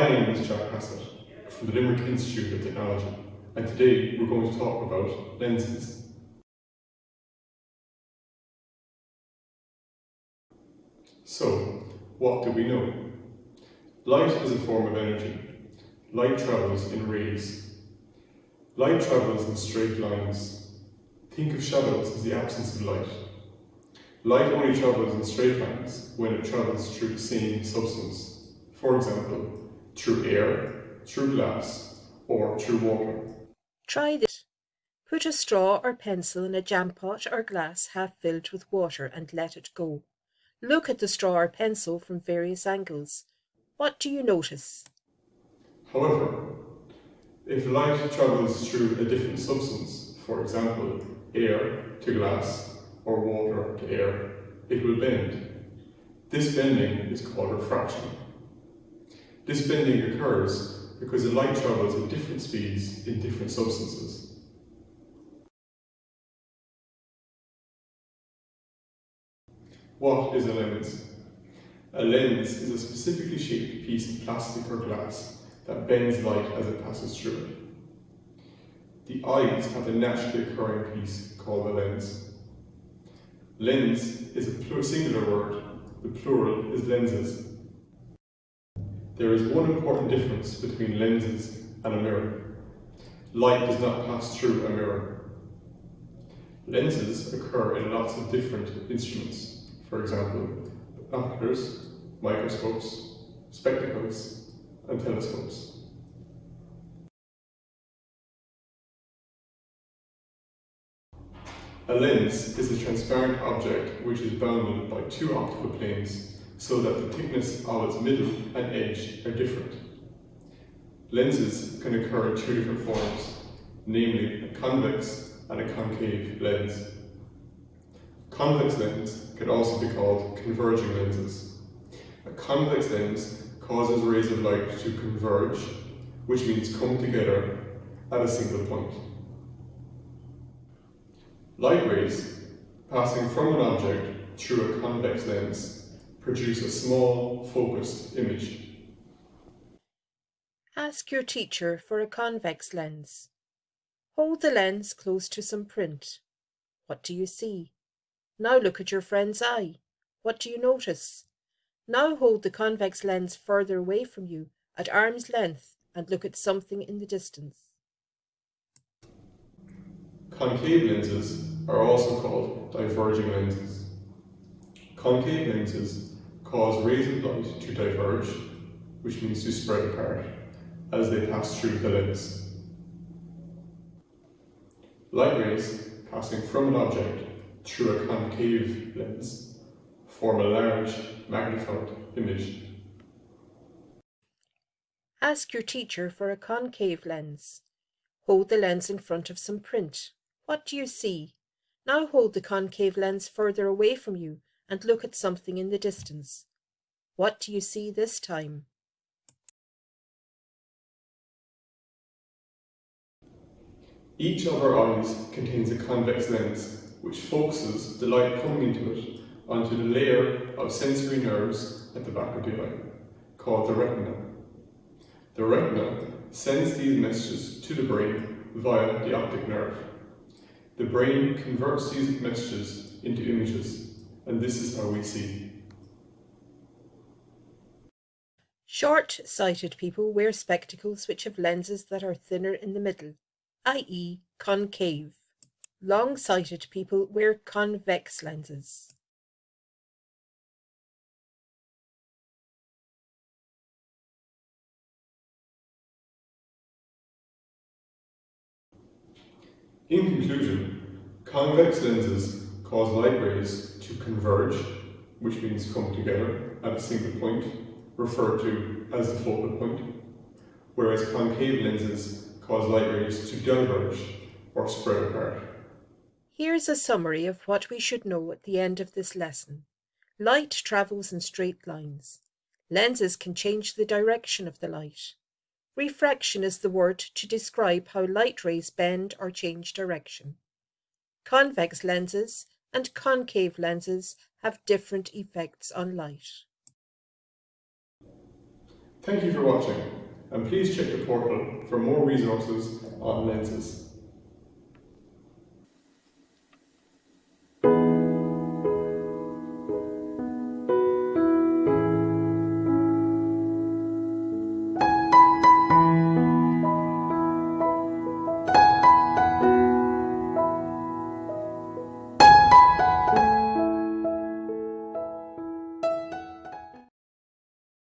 name is Jack Hassett from the Limerick Institute of Technology and today we're going to talk about lenses. So, what do we know? Light is a form of energy. Light travels in rays. Light travels in straight lines. Think of shadows as the absence of light. Light only travels in straight lines when it travels through the same substance. For example, through air, through glass, or through water. Try this. Put a straw or pencil in a jam pot or glass half filled with water and let it go. Look at the straw or pencil from various angles. What do you notice? However, if light travels through a different substance, for example, air to glass or water to air, it will bend. This bending is called refraction. This bending occurs because the light travels at different speeds in different substances. What is a lens? A lens is a specifically shaped piece of plastic or glass that bends light as it passes through it. The eyes have a naturally occurring piece called a lens. Lens is a singular word, the plural is lenses. There is one important difference between lenses and a mirror. Light does not pass through a mirror. Lenses occur in lots of different instruments, for example, binoculars, microscopes, spectacles, and telescopes. A lens is a transparent object which is bounded by two optical planes so that the thickness of its middle and edge are different. Lenses can occur in two different forms, namely a convex and a concave lens. Convex lens can also be called converging lenses. A convex lens causes rays of light to converge, which means come together at a single point. Light rays passing from an object through a convex lens produce a small, focused image. Ask your teacher for a convex lens. Hold the lens close to some print. What do you see? Now look at your friend's eye. What do you notice? Now hold the convex lens further away from you at arm's length and look at something in the distance. Concave lenses are also called diverging lenses. Concave lenses cause rays of light to diverge, which means to spread apart, as they pass through the lens. Light rays passing from an object through a concave lens form a large magnified image. Ask your teacher for a concave lens. Hold the lens in front of some print. What do you see? Now hold the concave lens further away from you and look at something in the distance. What do you see this time? Each of our eyes contains a convex lens, which focuses the light coming into it onto the layer of sensory nerves at the back of the eye, called the retina. The retina sends these messages to the brain via the optic nerve. The brain converts these messages into images and this is how we see. Short-sighted people wear spectacles which have lenses that are thinner in the middle, i.e. concave. Long-sighted people wear convex lenses. In conclusion, convex lenses cause light rays to converge, which means come together at a single point, referred to as the focal point, whereas concave lenses cause light rays to diverge or spread apart. Here's a summary of what we should know at the end of this lesson. Light travels in straight lines. Lenses can change the direction of the light. Refraction is the word to describe how light rays bend or change direction. Convex lenses and concave lenses have different effects on light. Thank you for watching and please check the portal for more resources on lenses.